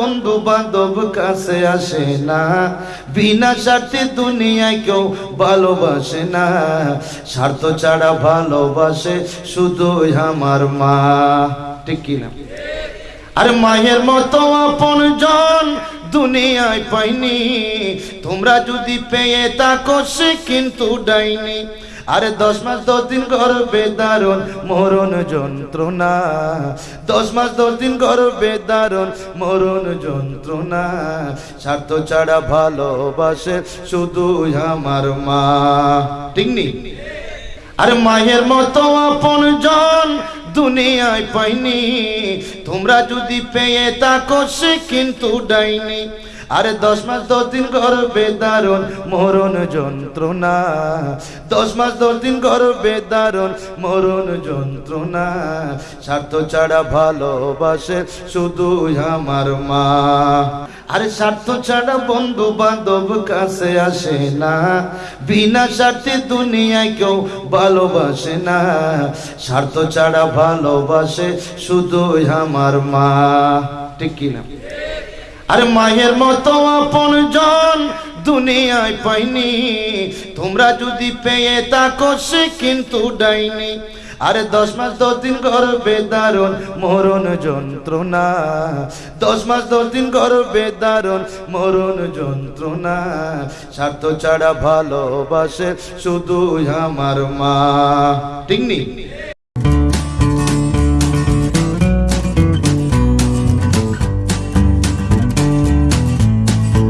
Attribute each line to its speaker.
Speaker 1: বন্ধু বান্ধব কাছে আসে না। বিনা স্বার্থে দুনিয়ায় কেউ ভালোবাসে না। স্বার্থ ছাড়া ভালোবাসে শুধু আমার মা। ঠিক কিনা আর মায়ের মতো আপন জন দুনিয়ায় পাইনি। তোমরা যদি পেয়ে সে কিন্তু ডাইনি। আরে দশ মাস দশ দিন গর্বে দারুণ মরণ যন্ত্রণা। দশ মাস দশ দিন গর্বে দারুণ মরণ যন্ত্রণা। স্বার্থ ছাড়া ভালোবাসে শুধু আমার মা। ঠিক নি? আর মায়ের মতো আপন জন দুনিয়ায় পাইনি। তোমরা যদি পেয়ে তাকো সে কিন্তু ডাইনি। আরে দশ মাস দশ দিন গর্বে দারুণ মরণ যন্ত্রণা। দশ মাস দশ দিন গর্বে দারুণ মরণ যন্ত্রণা। স্বার্থ ছাড়া ভালোবাসে শুধু আমার মা। আরে স্বার্থ ছাড়া বন্ধু বান্ধব কাছে আসে না। বিনা স্বার্থে দুনিয়ায় কেউ ভালোবাসে না। স্বার্থ ছাড়া ভালোবাসে শুধু আমার মা। ঠিক কিনা? আরে মায়ের মতো আপন জন দুনিয়ায় পাইনি। তোমরা যদি পেয়ে তাকো সে কিন্তু ডাইনি। আরে দশ মাস দশ দিন গর্বে দারুণ মরণ যন্ত্রণা। দশ মাস দশ দিন গর্বে দারুণ মরণ যন্ত্রণা। স্বার্থ ছাড়া ভালোবাসে শুধু আমার মা। ঠিক নি